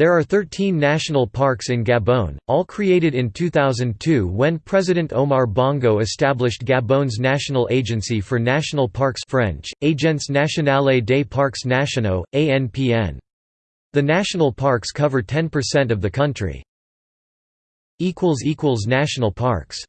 There are 13 national parks in Gabon, all created in 2002 when President Omar Bongo established Gabon's National Agency for National Parks French, Agence Nationale des Parcs Nationaux, ANPN. The national parks cover 10% of the country. National parks